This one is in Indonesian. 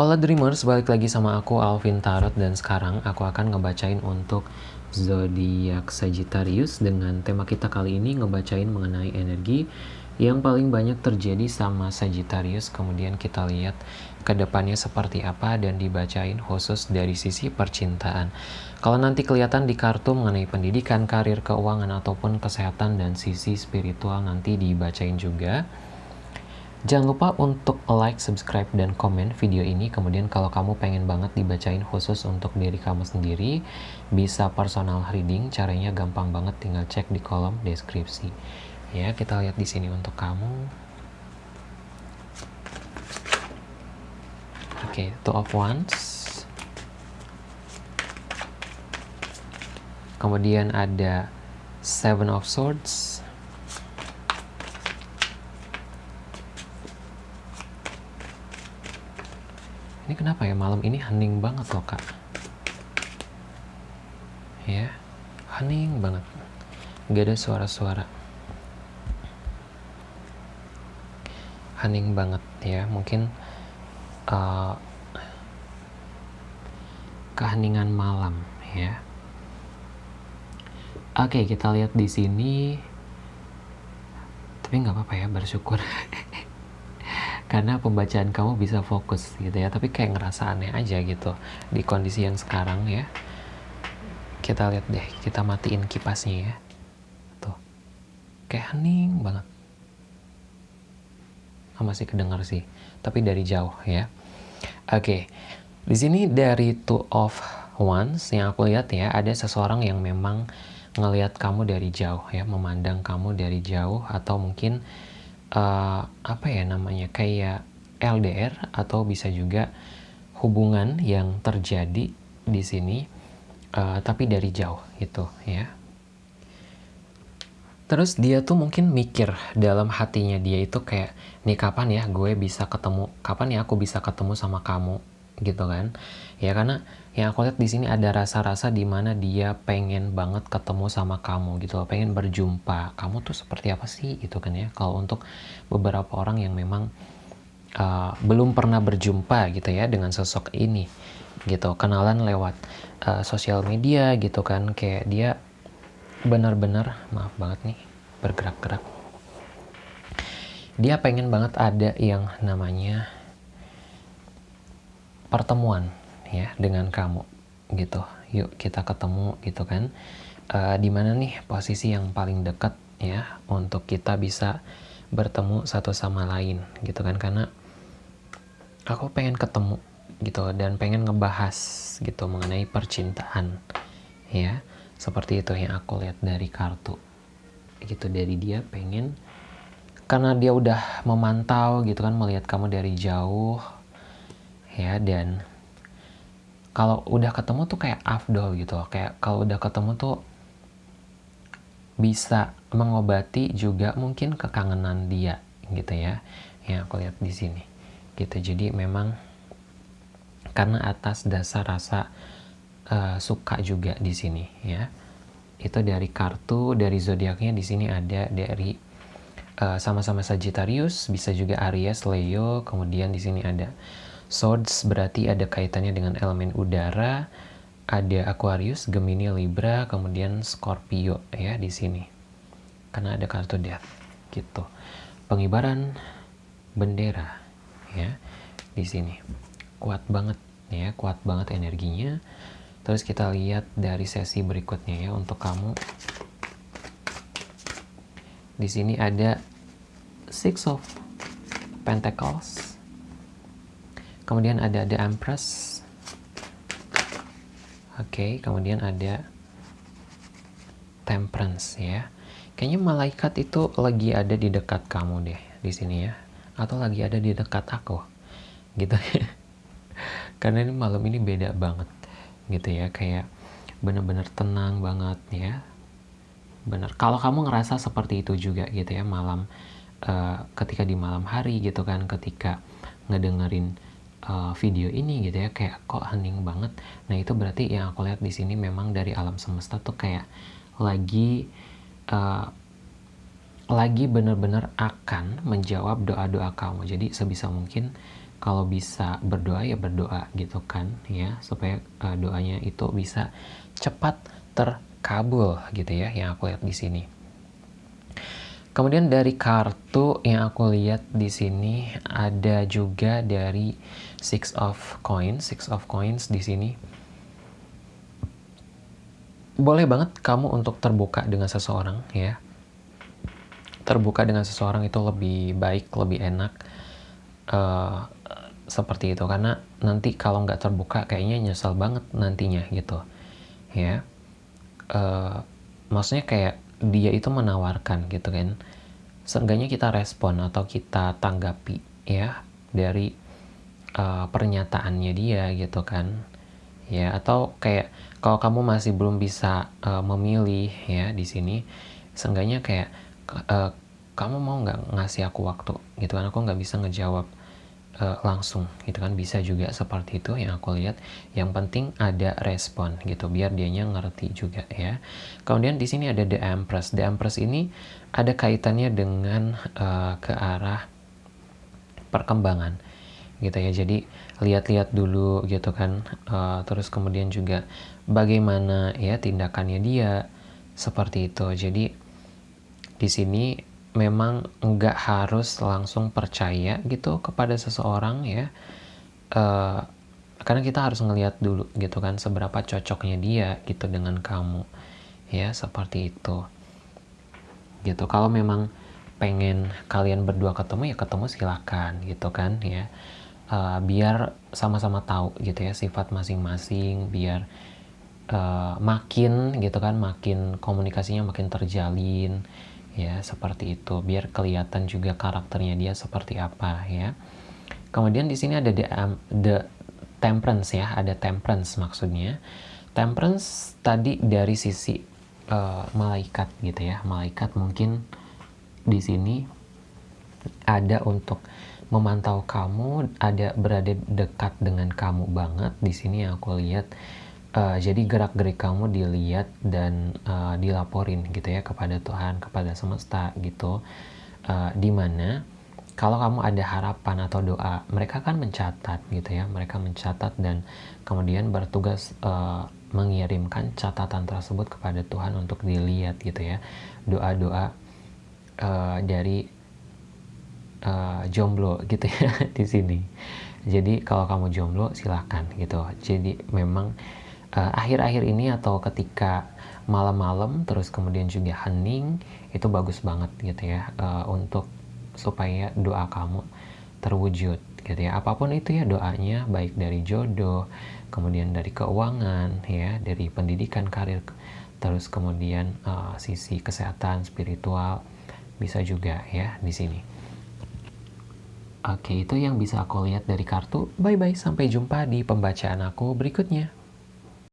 Hola Dreamers, balik lagi sama aku Alvin Tarot dan sekarang aku akan ngebacain untuk zodiak Sagittarius dengan tema kita kali ini ngebacain mengenai energi yang paling banyak terjadi sama Sagittarius. Kemudian kita lihat ke depannya seperti apa dan dibacain khusus dari sisi percintaan. Kalau nanti kelihatan di kartu mengenai pendidikan, karir, keuangan ataupun kesehatan dan sisi spiritual nanti dibacain juga Jangan lupa untuk like, subscribe, dan komen video ini. Kemudian kalau kamu pengen banget dibacain khusus untuk diri kamu sendiri, bisa personal reading. Caranya gampang banget, tinggal cek di kolom deskripsi. Ya, kita lihat di sini untuk kamu. Oke, okay, two of wands. Kemudian ada seven of swords. Ini kenapa ya malam ini hening banget loh kak? Ya, hening banget. Gak ada suara-suara. Hening banget ya, mungkin uh, keheningan malam ya. Oke, kita lihat di sini. Tapi nggak apa-apa ya, bersyukur. karena pembacaan kamu bisa fokus gitu ya. Tapi kayak ngerasa aneh aja gitu di kondisi yang sekarang ya. Kita lihat deh kita matiin kipasnya ya. Tuh. Kayak hening banget. Oh, masih kedengar sih tapi dari jauh ya. Oke okay. di sini dari two of wands yang aku lihat ya ada seseorang yang memang ngelihat kamu dari jauh ya memandang kamu dari jauh atau mungkin uh, apa ya namanya kayak LDR atau bisa juga hubungan yang terjadi di sini uh, tapi dari jauh gitu ya. Terus dia tuh mungkin mikir dalam hatinya dia itu kayak nih kapan ya gue bisa ketemu kapan ya aku bisa ketemu sama kamu gitu kan ya karena yang aku lihat di sini ada rasa-rasa di mana dia pengen banget ketemu sama kamu gitu pengen berjumpa. Kamu tuh seperti apa sih gitu kan ya? Kalau untuk beberapa orang yang memang uh, belum pernah berjumpa gitu ya dengan sosok ini gitu, kenalan lewat uh, sosial media gitu kan, kayak dia benar-benar maaf banget nih bergerak-gerak. Dia pengen banget ada yang namanya pertemuan ya dengan kamu gitu. Yuk kita ketemu gitu kan. Uh, di mana nih posisi yang paling dekat ya untuk kita bisa bertemu satu sama lain gitu kan? Karena aku pengen ketemu gitu dan pengen ngebahas gitu mengenai percintaan ya. Seperti itu yang aku lihat dari kartu gitu. Dari dia pengen karena dia udah memantau gitu kan melihat kamu dari jauh ya dan kalau udah ketemu tuh kayak afdol gitu kayak kalau udah ketemu tuh bisa mengobati juga mungkin kekangenan dia gitu ya yang aku lihat di sini gitu. Jadi memang karena atas dasar rasa uh, suka juga di sini ya. Itu dari kartu dari zodiaknya di sini ada dari eh, sama-sama uh, Sagittarius bisa juga Aries Leo kemudian di sini ada Swords berarti ada kaitannya dengan elemen udara, ada Aquarius, Gemini, Libra, kemudian Scorpio ya di sini. Karena ada kartu Death gitu. Pengibaran bendera ya di sini. Kuat banget ya, kuat banget energinya. Terus kita lihat dari sesi berikutnya ya untuk kamu. Di sini ada Six of Pentacles kemudian ada The Empress. Oke okay, kemudian ada Temperance ya. Kayaknya malaikat itu lagi ada di dekat kamu deh di sini ya. Atau lagi ada di dekat aku gitu. Karena ini malam ini beda banget gitu ya. Kayak bener-bener tenang banget ya. Bener. Kalau kamu ngerasa seperti itu juga gitu ya malam uh, ketika di malam hari gitu kan ketika ngedengerin uh, video ini gitu ya kayak kok hening banget nah itu berarti yang aku lihat di sini memang dari alam semesta tuh kayak lagi uh, lagi bener-bener akan menjawab doa-doa kamu jadi sebisa mungkin kalau bisa berdoa ya berdoa gitu kan ya supaya uh, doanya itu bisa cepat terkabul gitu ya yang aku lihat di sini. Kemudian dari kartu yang aku lihat di sini ada juga dari Six of Coins, Six of Coins di sini. Boleh banget kamu untuk terbuka dengan seseorang ya. Terbuka dengan seseorang itu lebih baik, lebih enak uh, seperti itu. Karena nanti kalau nggak terbuka kayaknya nyesel banget nantinya gitu ya. Uh, maksudnya kayak dia itu menawarkan gitu kan. Seenggaknya kita respon atau kita tanggapi ya dari uh, pernyataannya dia gitu kan. Ya atau kayak kalau kamu masih belum bisa uh, memilih ya di sini seenggaknya kayak uh, kamu mau nggak ngasih aku waktu gitu kan? Aku nggak bisa ngejawab uh, langsung gitu kan. Bisa juga seperti itu yang aku lihat. Yang penting ada respon gitu. Biar dianya ngerti juga ya. Kemudian di sini ada the empress. The empress ini ada kaitannya dengan uh, ke arah perkembangan gitu ya. Jadi lihat-lihat dulu gitu kan. Uh, terus kemudian juga bagaimana ya tindakannya dia seperti itu. Jadi di sini memang nggak harus langsung percaya gitu kepada seseorang ya. Uh, karena kita harus ngelihat dulu gitu kan seberapa cocoknya dia gitu dengan kamu ya seperti itu. Gitu. Kalau memang pengen kalian berdua ketemu ya ketemu silakan gitu kan ya. Uh, biar sama-sama tahu gitu ya sifat masing-masing biar uh, makin gitu kan makin komunikasinya makin terjalin ya seperti itu. Biar kelihatan juga karakternya dia seperti apa ya. Kemudian di sini ada the, um, the temperance ya. Ada temperance maksudnya. Temperance tadi dari sisi uh, malaikat gitu ya. Malaikat mungkin di sini ada untuk memantau kamu ada berada dekat dengan kamu banget. Di sini aku lihat uh, jadi gerak-gerik kamu dilihat dan uh, dilaporin gitu ya kepada Tuhan kepada semesta gitu. Uh, di mana kalau kamu ada harapan atau doa mereka kan mencatat gitu ya mereka mencatat dan kemudian bertugas uh, mengirimkan catatan tersebut kepada Tuhan untuk dilihat gitu ya. Doa-doa uh, dari uh, jomblo gitu ya di sini. Jadi kalau kamu jomblo silahkan gitu. Jadi memang Eh, akhir-akhir uh, ini atau ketika malam-malam terus kemudian juga hening itu bagus banget gitu ya uh, untuk supaya doa kamu terwujud gitu ya apa pun itu ya doanya baik dari jodoh kemudian dari keuangan ya dari pendidikan karir terus kemudian uh, sisi kesehatan spiritual bisa juga ya di sini Oke, itu yang bisa aku lihat dari kartu. Bye-bye, sampai jumpa di pembacaan aku berikutnya.